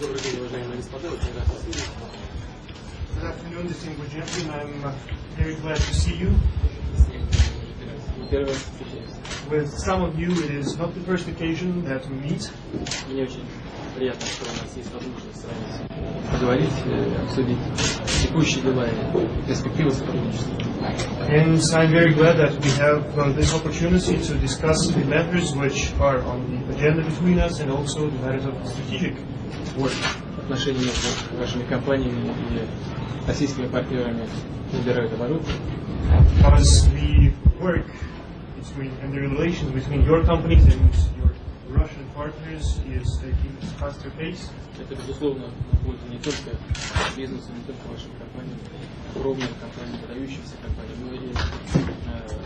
Добрый день, уважаемые господа, очень рад вас видеть. Good afternoon, distinguished gentlemen. I'm uh, very glad to see you. Первый раз встречаемся. With some of you, it is not the first occasion that we meet. Мне очень приятно, что у нас есть возможность с вами поговорить, э, обсудить текущие дела и перспективы сотрудничества. And I'm very glad that we have uh, this opportunity to discuss the matters which are on the agenda between us and also the matters of strategic work. Отношения между вашими компаниями и российскими партнерами набирают обороты. Because the work between and the relations between your companies and your Russian partners is taking faster pace. Это, безусловно, на пользу не только бизнесу, не только вашим компаниям, огромным компаниям, выдающимся компаниям, но и э,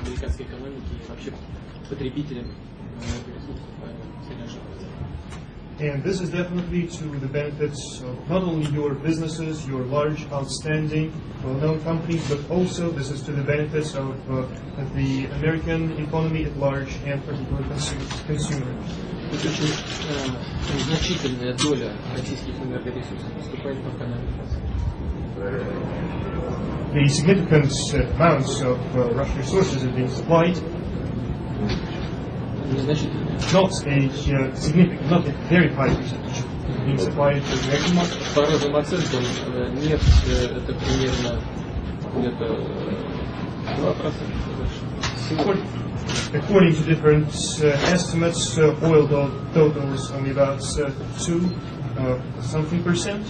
американской экономике и вообще потребителям энергоресурсов в Соединенных Штатах. And this is definitely to the benefits of not only your businesses, your large, outstanding, well-known companies, but also this is to the benefits of uh, the American economy at large and particular consu- consumers. Тут очень э, значительная доля российских энергоресурсов поступает в экономику. The significant uh, amounts of uh, Russian resources are being supplied, Незначительная. not a uh, significant, not a very high percentage, being supplied to the American market. По разным оценкам э, нефть э, это примерно где-то э, 2% больше. According, according to different uh, estimates, uh, oil do- totals only about uh, two uh, something percent.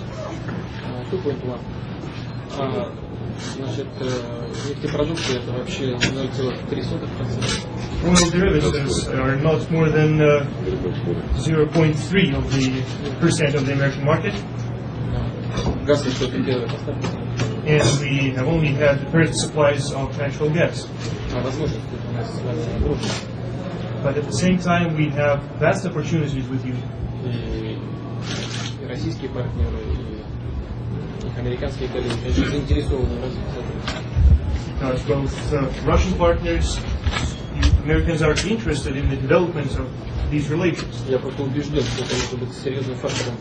А, 2.2. А, значит, э, нефтепродукты это вообще 0,3%. Oil derivatives are not more than uh, 0.3 of the percent of the American market, Да. Газ это только первая поставка. and we have only had the first supplies of natural gas. А возможности у нас с вами огромные. But at the same time, we have vast opportunities with you. американские коллеги очень заинтересованы в развитии сотрудничества. because both uh, Russian partners, you Americans are interested in the development of these relations. Я просто убежден, что это может быть серьезным фактором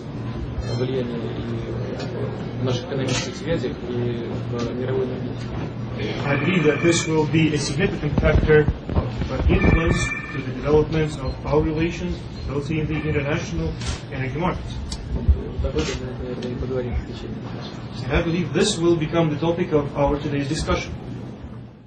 влияния и в наших экономических связях, и в мировой энергетике. I believe that this will be a significant factor of uh, influence to the development of our relations, both in the international energy market. And I believe this will become the topic of our today's discussion.